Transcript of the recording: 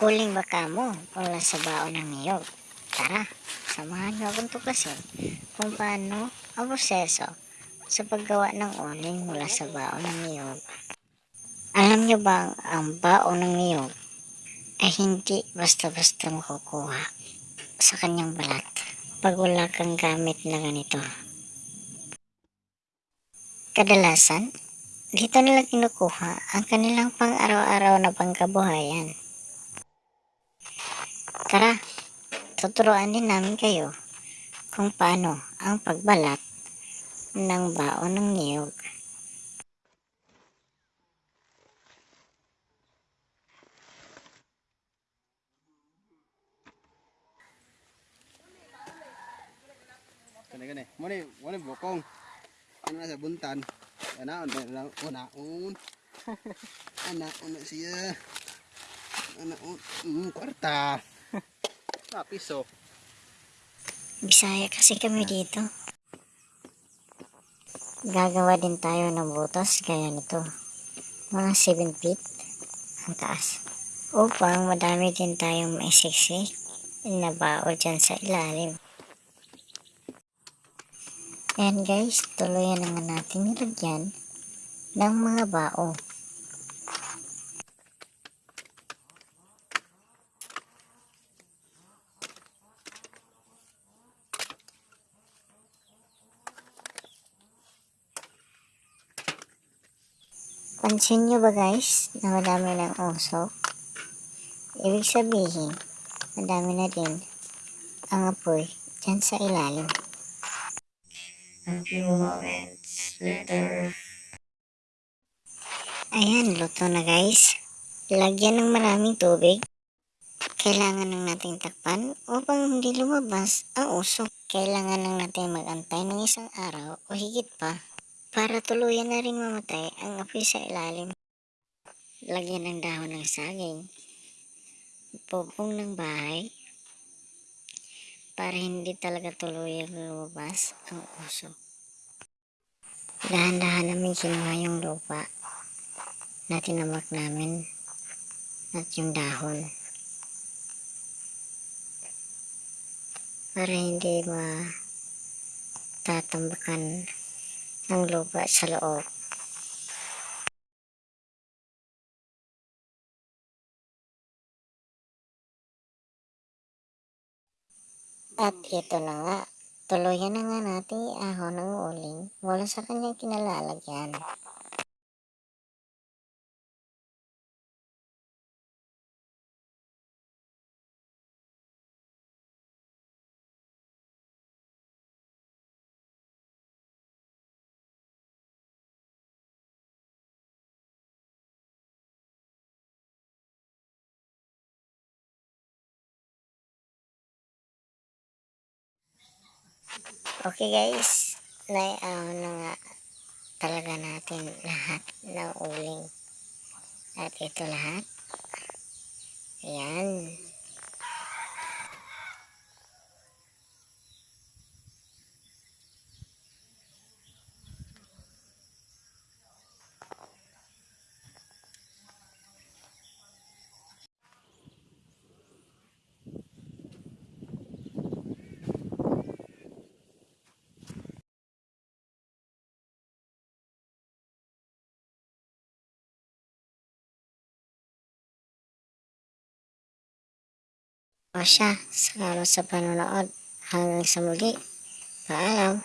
Kuling baka mo mula sa baon ng niyog. Tara, samahan niyo akong tuklasin kung paano ang proseso sa paggawa ng uling mula sa baon ng niyog. Alam niyo bang ang baon ng niyog ay hindi basta-basta makukuha sa kanyang balat pag wala kang gamit na ganito. Kadalasan, dito nila kinukuha ang kanilang pang-araw-araw na pangkabuhayan. Tara, tuturuan din namin kayo kung paano ang pagbalat ng baon ng niyog. Kani kani. Mo ni mo ni bokong. Ano na sa buntan. Ana on lang una un. Ana una siya. Ana un mm, kwarta. Ah. Bisaya kasi kami dito. Gagawa din tayo ng butas gaya nito. Mga 7 feet ang taas. Upang madami din tayong maisiksik na bao dyan sa ilalim. Ayan guys, tuluyan naman natin nilagyan ng mga bao. Pansin nyo ba guys na madami ng usok? Ibig sabihin, madami na din ang apoy dyan sa ilalim. A few moments later. Ayan, luto na guys. Lagyan ng maraming tubig. Kailangan lang nating takpan upang hindi lumabas ang usok. Kailangan lang natin magantay ng isang araw o higit pa para tuluyan na rin mamatay ang apoy sa ilalim. Lagyan ng dahon ng saging, bubong ng bahay, para hindi talaga tuluyang lumabas ang usok. Dahan-dahan namin kinuha yung lupa na tinamak namin at yung dahon para hindi matatambakan ng lupa sa loob. At ito na nga, tuluyan na nga natin iahon ng uling mula sa kanyang kinalalagyan. Okay guys, naiahon na nga talaga natin lahat ng uling. At ito lahat. Ayan. O siya, salamat sa panonood. Hanggang sa muli. Paalam.